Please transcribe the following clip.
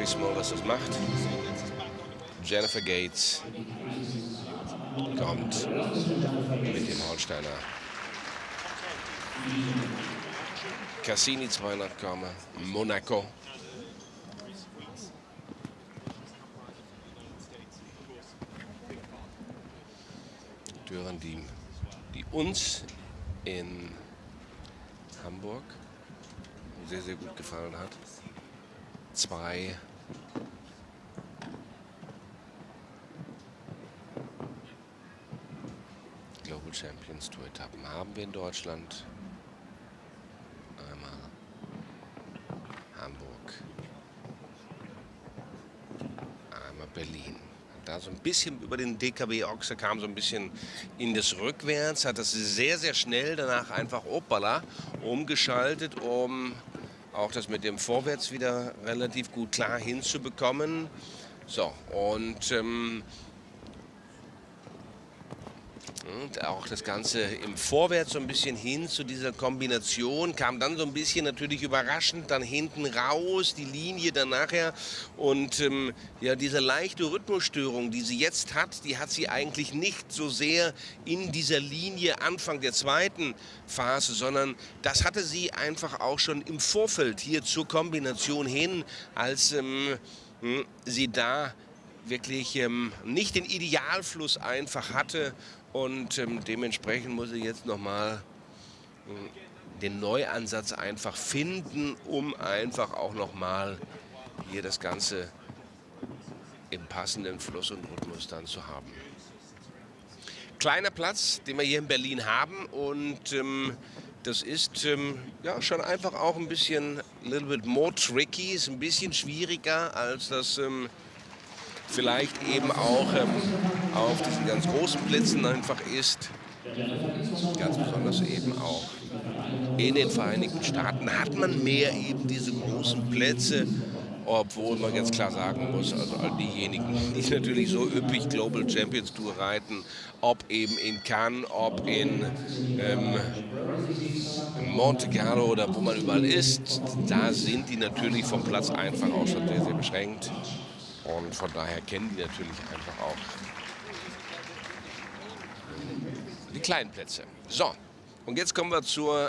Gabby Smulders das macht. Jennifer Gates kommt mit dem Holsteiner. Cassini 200 komme, Monaco. Türen, die, die uns in Hamburg sehr, sehr gut gefallen hat. Zwei Global Champions Tour Etappen haben wir in Deutschland. Einmal Hamburg, einmal Berlin. Da so ein bisschen über den DKB Ochse kam so ein bisschen in das Rückwärts, hat das sehr, sehr schnell danach einfach Opala umgeschaltet, um auch das mit dem Vorwärts wieder relativ gut klar hinzubekommen. So, und ähm, und auch das Ganze im Vorwärts so ein bisschen hin zu dieser Kombination, kam dann so ein bisschen natürlich überraschend dann hinten raus, die Linie dann nachher. Und ähm, ja, diese leichte Rhythmusstörung, die sie jetzt hat, die hat sie eigentlich nicht so sehr in dieser Linie Anfang der zweiten Phase, sondern das hatte sie einfach auch schon im Vorfeld hier zur Kombination hin, als ähm, hm, sie da wirklich ähm, nicht den Idealfluss einfach hatte und ähm, dementsprechend muss ich jetzt nochmal äh, den Neuansatz einfach finden, um einfach auch nochmal hier das Ganze im passenden Fluss und Rhythmus dann zu haben. Kleiner Platz, den wir hier in Berlin haben und ähm, das ist ähm, ja schon einfach auch ein bisschen little bit more tricky, ist ein bisschen schwieriger als das ähm, vielleicht eben auch ähm, auf diesen ganz großen Plätzen einfach ist. Ganz besonders eben auch in den Vereinigten Staaten hat man mehr eben diese großen Plätze, obwohl man ganz klar sagen muss, also all diejenigen, die natürlich so üppig Global Champions Tour reiten, ob eben in Cannes, ob in ähm, Monte Carlo oder wo man überall ist, da sind die natürlich vom Platz einfach auch schon sehr, sehr beschränkt. Und von daher kennen die natürlich einfach auch die kleinen Plätze. So, und jetzt kommen wir zur